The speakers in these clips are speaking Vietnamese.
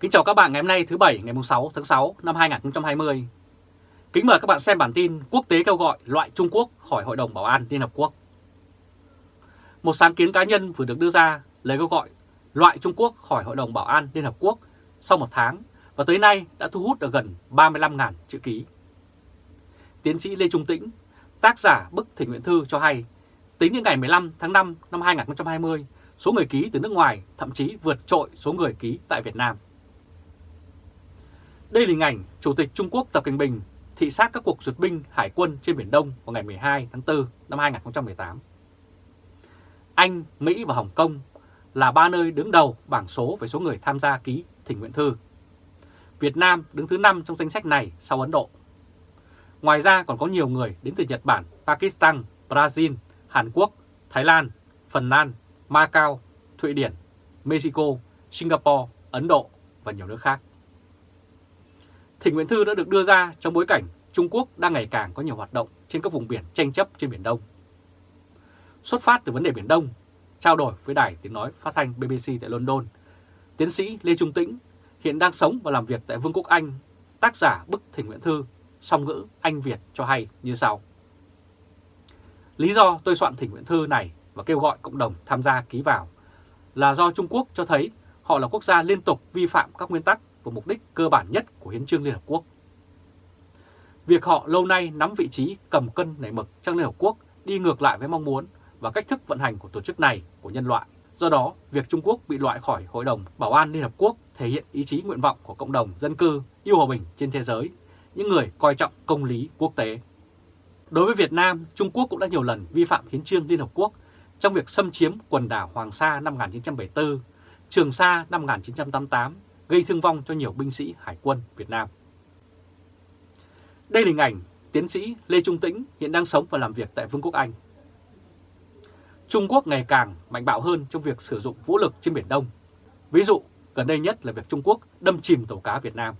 Kính chào các bạn ngày hôm nay thứ Bảy ngày 6 tháng 6 năm 2020. Kính mời các bạn xem bản tin quốc tế kêu gọi loại Trung Quốc khỏi Hội đồng Bảo an Liên Hợp Quốc. Một sáng kiến cá nhân vừa được đưa ra lấy kêu gọi loại Trung Quốc khỏi Hội đồng Bảo an Liên Hợp Quốc sau một tháng và tới nay đã thu hút được gần 35.000 chữ ký. Tiến sĩ Lê Trung Tĩnh, tác giả bức thỉnh nguyện thư cho hay, tính đến ngày 15 tháng 5 năm 2020, số người ký từ nước ngoài thậm chí vượt trội số người ký tại Việt Nam. Đây là hình ảnh Chủ tịch Trung Quốc Tập Cận Bình thị sát các cuộc duyệt binh hải quân trên Biển Đông vào ngày 12 tháng 4 năm 2018. Anh, Mỹ và Hồng Kông là ba nơi đứng đầu bảng số về số người tham gia ký thỉnh nguyện thư. Việt Nam đứng thứ 5 trong danh sách này sau Ấn Độ. Ngoài ra còn có nhiều người đến từ Nhật Bản, Pakistan, Brazil, Hàn Quốc, Thái Lan, Phần Lan, Macau, Thụy Điển, Mexico, Singapore, Ấn Độ và nhiều nước khác. Thỉnh nguyện thư đã được đưa ra trong bối cảnh Trung Quốc đang ngày càng có nhiều hoạt động trên các vùng biển tranh chấp trên Biển Đông. Xuất phát từ vấn đề Biển Đông, trao đổi với đài tiếng nói phát thanh BBC tại London, tiến sĩ Lê Trung Tĩnh hiện đang sống và làm việc tại Vương quốc Anh, tác giả bức thỉnh nguyện thư song ngữ Anh Việt cho hay như sau. Lý do tôi soạn thỉnh nguyện thư này và kêu gọi cộng đồng tham gia ký vào là do Trung Quốc cho thấy họ là quốc gia liên tục vi phạm các nguyên tắc và mục đích cơ bản nhất của Hiến trương Liên Hợp Quốc. Việc họ lâu nay nắm vị trí cầm cân nảy mực trong Liên Hợp Quốc đi ngược lại với mong muốn và cách thức vận hành của tổ chức này của nhân loại. Do đó, việc Trung Quốc bị loại khỏi Hội đồng Bảo an Liên Hợp Quốc thể hiện ý chí nguyện vọng của cộng đồng dân cư yêu hòa bình trên thế giới, những người coi trọng công lý quốc tế. Đối với Việt Nam, Trung Quốc cũng đã nhiều lần vi phạm hiến trương Liên Hợp Quốc trong việc xâm chiếm quần đảo Hoàng Sa năm 1974, Trường Sa năm 1988 gây thương vong cho nhiều binh sĩ Hải quân Việt Nam. Đây là hình ảnh tiến sĩ Lê Trung Tĩnh hiện đang sống và làm việc tại Vương quốc Anh. Trung Quốc ngày càng mạnh bạo hơn trong việc sử dụng vũ lực trên Biển Đông. Ví dụ, gần đây nhất là việc Trung Quốc đâm chìm tàu cá Việt Nam.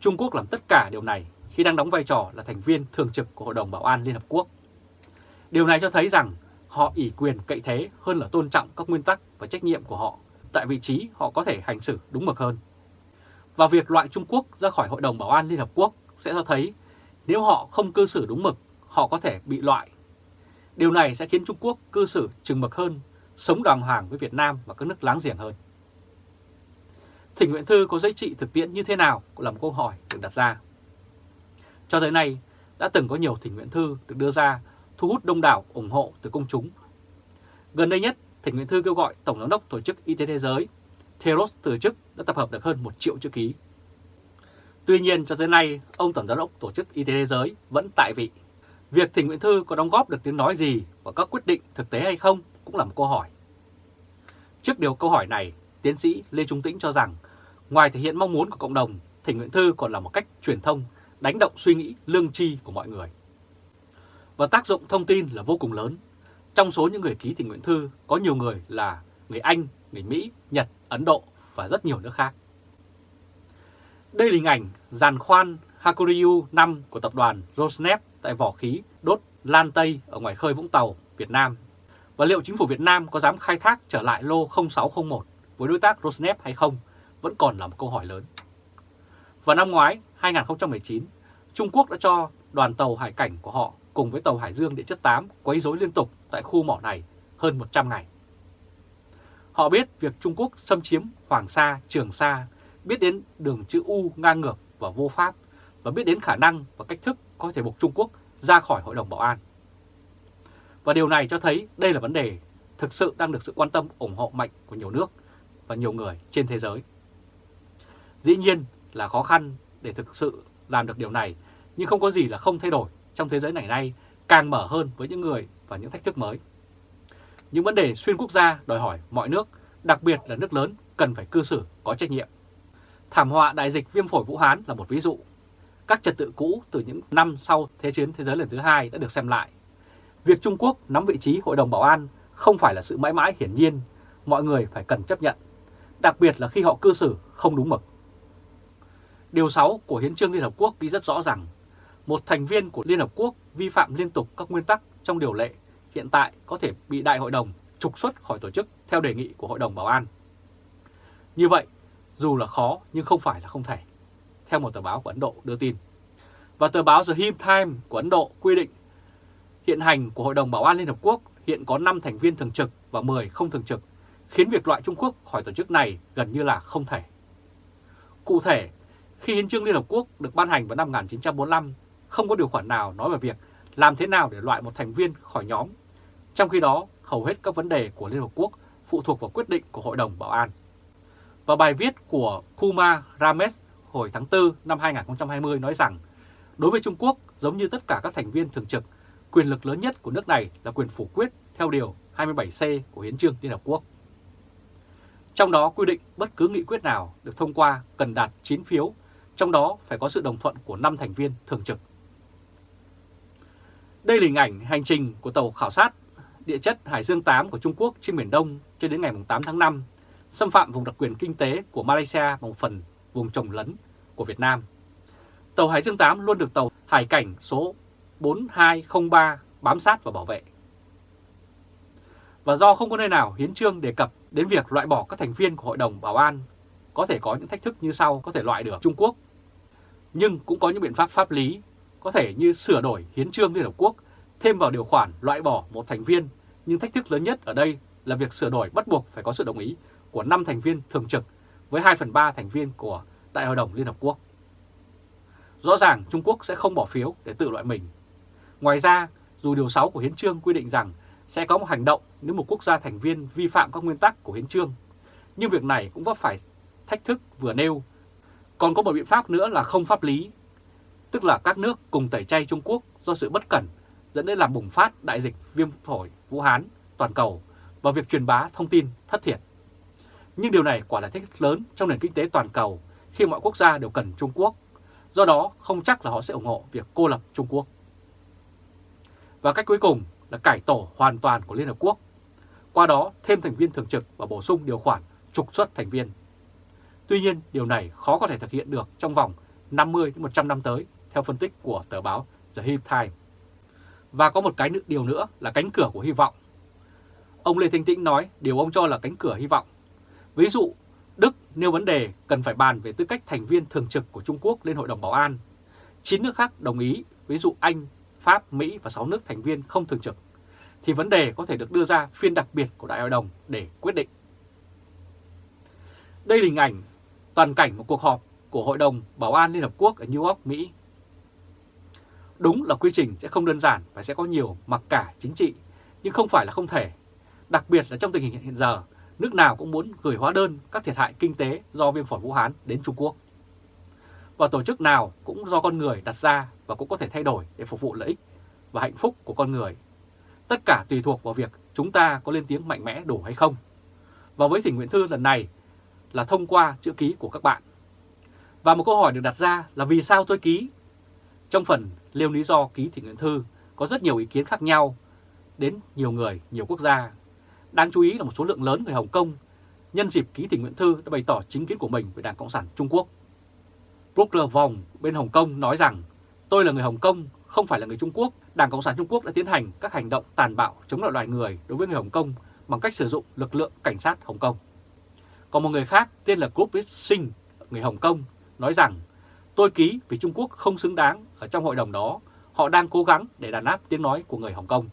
Trung Quốc làm tất cả điều này khi đang đóng vai trò là thành viên thường trực của Hội đồng Bảo an Liên Hợp Quốc. Điều này cho thấy rằng họ ủy quyền cậy thế hơn là tôn trọng các nguyên tắc và trách nhiệm của họ tại vị trí họ có thể hành xử đúng mực hơn. Và việc loại Trung Quốc ra khỏi Hội đồng Bảo an Liên Hợp Quốc sẽ cho thấy nếu họ không cư xử đúng mực, họ có thể bị loại. Điều này sẽ khiến Trung Quốc cư xử chừng mực hơn, sống đàng hoàng với Việt Nam và các nước láng giềng hơn. Thỉnh nguyện thư có giá trị thực tiễn như thế nào cũng là một câu hỏi được đặt ra. Cho tới nay, đã từng có nhiều thỉnh nguyện thư được đưa ra thu hút đông đảo ủng hộ từ công chúng. Gần đây nhất, thỉnh nguyện thư kêu gọi Tổng giám đốc Tổ chức Y tế Thế giới Theros từ chức đã tập hợp được hơn 1 triệu chữ ký. Tuy nhiên cho tới nay, ông Tổng giám đốc Tổ chức Y tế Thế giới vẫn tại vị. Việc thỉnh nguyện thư có đóng góp được tiếng nói gì và các quyết định thực tế hay không cũng là một câu hỏi. Trước điều câu hỏi này, tiến sĩ Lê Trung Tĩnh cho rằng ngoài thể hiện mong muốn của cộng đồng, thỉnh nguyện thư còn là một cách truyền thông, đánh động suy nghĩ lương tri của mọi người. Và tác dụng thông tin là vô cùng lớn trong số những người ký tình nguyện thư có nhiều người là người Anh, người Mỹ, Nhật, Ấn Độ và rất nhiều nước khác. Đây là hình ảnh giàn khoan Hakuryu 5 của tập đoàn Rosneft tại vỏ khí đốt Lan Tây ở ngoài khơi Vũng Tàu, Việt Nam. Và liệu chính phủ Việt Nam có dám khai thác trở lại lô 0601 với đối tác Rosneft hay không vẫn còn là một câu hỏi lớn. Vào năm ngoái 2019, Trung Quốc đã cho đoàn tàu hải cảnh của họ cùng với tàu Hải Dương địa chất 8 quấy rối liên tục tại khu mỏ này hơn 100 ngày. Họ biết việc Trung Quốc xâm chiếm Hoàng Sa, Trường Sa, biết đến đường chữ U ngang ngược và vô pháp và biết đến khả năng và cách thức có thể buộc Trung Quốc ra khỏi Hội đồng Bảo an. Và điều này cho thấy đây là vấn đề thực sự đang được sự quan tâm ủng hộ mạnh của nhiều nước và nhiều người trên thế giới. Dĩ nhiên là khó khăn để thực sự làm được điều này, nhưng không có gì là không thay đổi trong thế giới này nay càng mở hơn với những người và những thách thức mới. Những vấn đề xuyên quốc gia đòi hỏi mọi nước, đặc biệt là nước lớn, cần phải cư xử có trách nhiệm. Thảm họa đại dịch viêm phổi Vũ Hán là một ví dụ. Các trật tự cũ từ những năm sau Thế chiến thế giới lần thứ hai đã được xem lại. Việc Trung Quốc nắm vị trí Hội đồng Bảo an không phải là sự mãi mãi hiển nhiên, mọi người phải cần chấp nhận, đặc biệt là khi họ cư xử không đúng mực. Điều 6 của Hiến trương Liên Hợp Quốc ghi rất rõ rằng một thành viên của Liên Hợp Quốc vi phạm liên tục các nguyên tắc trong điều lệ hiện tại có thể bị Đại hội đồng trục xuất khỏi tổ chức theo đề nghị của Hội đồng Bảo an. Như vậy, dù là khó nhưng không phải là không thể, theo một tờ báo của Ấn Độ đưa tin. Và tờ báo The Hindu Times của Ấn Độ quy định hiện hành của Hội đồng Bảo an Liên Hợp Quốc hiện có 5 thành viên thường trực và 10 không thường trực, khiến việc loại Trung Quốc khỏi tổ chức này gần như là không thể. Cụ thể, khi Hiến trương Liên Hợp Quốc được ban hành vào năm 1945, không có điều khoản nào nói về việc làm thế nào để loại một thành viên khỏi nhóm. Trong khi đó, hầu hết các vấn đề của Liên Hợp Quốc phụ thuộc vào quyết định của Hội đồng Bảo an. Và bài viết của Kuma Rames hồi tháng 4 năm 2020 nói rằng, đối với Trung Quốc, giống như tất cả các thành viên thường trực, quyền lực lớn nhất của nước này là quyền phủ quyết theo Điều 27C của Hiến trương Liên Hợp Quốc. Trong đó quy định bất cứ nghị quyết nào được thông qua cần đạt 9 phiếu, trong đó phải có sự đồng thuận của 5 thành viên thường trực. Đây là hình ảnh hành trình của tàu khảo sát địa chất Hải Dương 8 của Trung Quốc trên Biển Đông cho đến ngày 8 tháng 5, xâm phạm vùng đặc quyền kinh tế của Malaysia và một phần vùng trồng lấn của Việt Nam. Tàu Hải Dương 8 luôn được tàu Hải cảnh số 4203 bám sát và bảo vệ. Và do không có nơi nào hiến trương đề cập đến việc loại bỏ các thành viên của Hội đồng Bảo an, có thể có những thách thức như sau có thể loại được Trung Quốc. Nhưng cũng có những biện pháp pháp lý, có thể như sửa đổi hiến trương Liên Hợp Quốc, thêm vào điều khoản loại bỏ một thành viên, nhưng thách thức lớn nhất ở đây là việc sửa đổi bắt buộc phải có sự đồng ý của 5 thành viên thường trực với 2 phần 3 thành viên của Đại hội đồng Liên Hợp Quốc. Rõ ràng Trung Quốc sẽ không bỏ phiếu để tự loại mình. Ngoài ra, dù Điều 6 của Hiến trương quy định rằng sẽ có một hành động nếu một quốc gia thành viên vi phạm các nguyên tắc của Hiến trương, nhưng việc này cũng vấp phải thách thức vừa nêu. Còn có một biện pháp nữa là không pháp lý, tức là các nước cùng tẩy chay Trung Quốc do sự bất cẩn dẫn đến làm bùng phát đại dịch viêm phổi Vũ Hán toàn cầu và việc truyền bá thông tin thất thiệt. Nhưng điều này quả là thách thức lớn trong nền kinh tế toàn cầu khi mọi quốc gia đều cần Trung Quốc, do đó không chắc là họ sẽ ủng hộ việc cô lập Trung Quốc. Và cách cuối cùng là cải tổ hoàn toàn của Liên Hợp Quốc, qua đó thêm thành viên thường trực và bổ sung điều khoản trục xuất thành viên. Tuy nhiên, điều này khó có thể thực hiện được trong vòng 50-100 năm tới, theo phân tích của tờ báo The Hill Times. Và có một cái điều nữa là cánh cửa của hy vọng. Ông Lê Thanh Tĩnh nói điều ông cho là cánh cửa hy vọng. Ví dụ, Đức nêu vấn đề cần phải bàn về tư cách thành viên thường trực của Trung Quốc lên Hội đồng Bảo an. 9 nước khác đồng ý, ví dụ Anh, Pháp, Mỹ và 6 nước thành viên không thường trực, thì vấn đề có thể được đưa ra phiên đặc biệt của Đại hội đồng để quyết định. Đây là hình ảnh toàn cảnh một cuộc họp của Hội đồng Bảo an Liên Hợp Quốc ở New York, Mỹ. Đúng là quy trình sẽ không đơn giản và sẽ có nhiều mặc cả chính trị, nhưng không phải là không thể. Đặc biệt là trong tình hình hiện giờ, nước nào cũng muốn gửi hóa đơn các thiệt hại kinh tế do viêm phổi Vũ Hán đến Trung Quốc. Và tổ chức nào cũng do con người đặt ra và cũng có thể thay đổi để phục vụ lợi ích và hạnh phúc của con người. Tất cả tùy thuộc vào việc chúng ta có lên tiếng mạnh mẽ đủ hay không. Và với thỉnh nguyện thư lần này là thông qua chữ ký của các bạn. Và một câu hỏi được đặt ra là vì sao tôi ký? Trong phần liêu lý do ký thị nguyện thư có rất nhiều ý kiến khác nhau đến nhiều người, nhiều quốc gia. Đáng chú ý là một số lượng lớn người Hồng Kông nhân dịp ký thị nguyện thư đã bày tỏ chính kiến của mình về Đảng Cộng sản Trung Quốc. Brooker Vòng bên Hồng Kông nói rằng tôi là người Hồng Kông, không phải là người Trung Quốc. Đảng Cộng sản Trung Quốc đã tiến hành các hành động tàn bạo chống lại loài người đối với người Hồng Kông bằng cách sử dụng lực lượng cảnh sát Hồng Kông. Còn một người khác tên là Group Singh, người Hồng Kông, nói rằng tôi ký vì Trung Quốc không xứng đáng ở trong hội đồng đó, họ đang cố gắng để đàn áp tiếng nói của người Hồng Kông.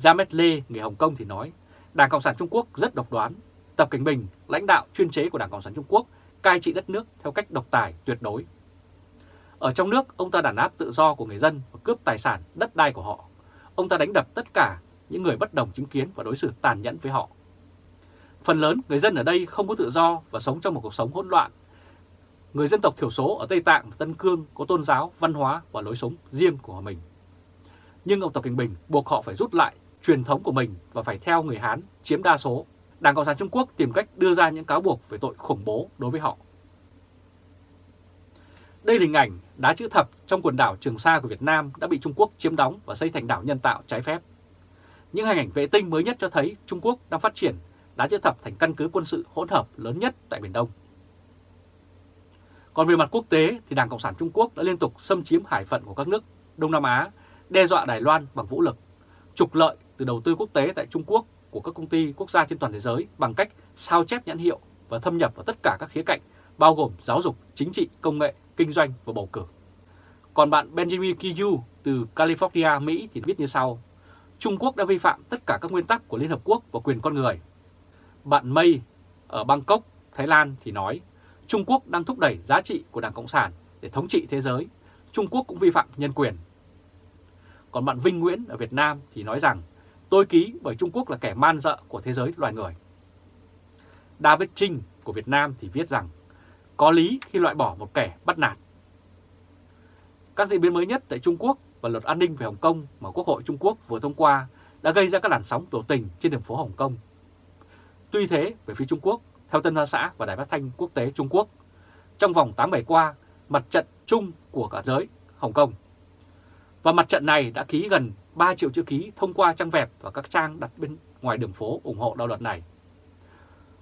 Jamet Lê, người Hồng Kông thì nói, Đảng Cộng sản Trung Quốc rất độc đoán. Tập Cảnh Bình, lãnh đạo chuyên chế của Đảng Cộng sản Trung Quốc, cai trị đất nước theo cách độc tài tuyệt đối. Ở trong nước, ông ta đàn áp tự do của người dân và cướp tài sản, đất đai của họ. Ông ta đánh đập tất cả những người bất đồng chính kiến và đối xử tàn nhẫn với họ. Phần lớn người dân ở đây không có tự do và sống trong một cuộc sống hỗn loạn. Người dân tộc thiểu số ở Tây Tạng và Tân Cương có tôn giáo, văn hóa và lối sống riêng của mình. Nhưng ông Tập Cận Bình buộc họ phải rút lại truyền thống của mình và phải theo người Hán chiếm đa số. Đảng Cộng sản Trung Quốc tìm cách đưa ra những cáo buộc về tội khủng bố đối với họ. Đây là hình ảnh đá chữ thập trong quần đảo Trường Sa của Việt Nam đã bị Trung Quốc chiếm đóng và xây thành đảo nhân tạo trái phép. Những hình ảnh vệ tinh mới nhất cho thấy Trung Quốc đang phát triển đá chữ thập thành căn cứ quân sự hỗn hợp lớn nhất tại Biển Đông. Còn về mặt quốc tế thì Đảng Cộng sản Trung Quốc đã liên tục xâm chiếm hải phận của các nước Đông Nam Á, đe dọa Đài Loan bằng vũ lực, trục lợi từ đầu tư quốc tế tại Trung Quốc của các công ty quốc gia trên toàn thế giới bằng cách sao chép nhãn hiệu và thâm nhập vào tất cả các khía cạnh, bao gồm giáo dục, chính trị, công nghệ, kinh doanh và bầu cử. Còn bạn Benjamin Kiyu từ California, Mỹ thì viết như sau. Trung Quốc đã vi phạm tất cả các nguyên tắc của Liên Hợp Quốc và quyền con người. Bạn Mây ở Bangkok, Thái Lan thì nói Trung Quốc đang thúc đẩy giá trị của Đảng Cộng sản để thống trị thế giới. Trung Quốc cũng vi phạm nhân quyền. Còn bạn Vinh Nguyễn ở Việt Nam thì nói rằng tôi ký bởi Trung Quốc là kẻ man dợ của thế giới loài người. David Trinh của Việt Nam thì viết rằng có lý khi loại bỏ một kẻ bắt nạt. Các diễn biến mới nhất tại Trung Quốc và luật an ninh về Hồng Kông mà Quốc hội Trung Quốc vừa thông qua đã gây ra các làn sóng biểu tình trên đường phố Hồng Kông. Tuy thế, về phía Trung Quốc, theo Tân Hoa Xã và Đài Phát thanh Quốc tế Trung Quốc, trong vòng 8 ngày qua, mặt trận chung của cả giới Hồng Kông. Và mặt trận này đã ký gần 3 triệu chữ ký thông qua trang web và các trang đặt bên ngoài đường phố ủng hộ đạo luật này.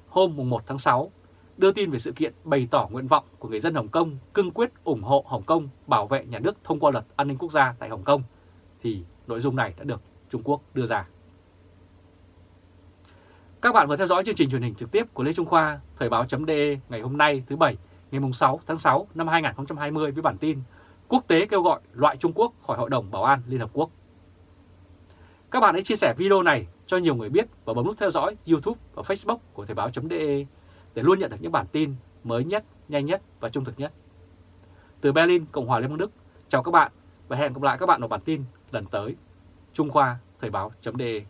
Hôm 1 tháng 6, đưa tin về sự kiện bày tỏ nguyện vọng của người dân Hồng Kông cương quyết ủng hộ Hồng Kông bảo vệ nhà nước thông qua luật an ninh quốc gia tại Hồng Kông, thì nội dung này đã được Trung Quốc đưa ra. Các bạn vừa theo dõi chương trình truyền hình trực tiếp của Lê Trung Khoa, Thời báo.de ngày hôm nay thứ Bảy, ngày 6 tháng 6 năm 2020 với bản tin Quốc tế kêu gọi loại Trung Quốc khỏi Hội đồng Bảo an Liên Hợp Quốc. Các bạn hãy chia sẻ video này cho nhiều người biết và bấm nút theo dõi YouTube và Facebook của Thời báo.de để luôn nhận được những bản tin mới nhất, nhanh nhất và trung thực nhất. Từ Berlin, Cộng hòa Liên bang Đức, chào các bạn và hẹn gặp lại các bạn ở bản tin lần tới. Trung Khoa Thời báo.de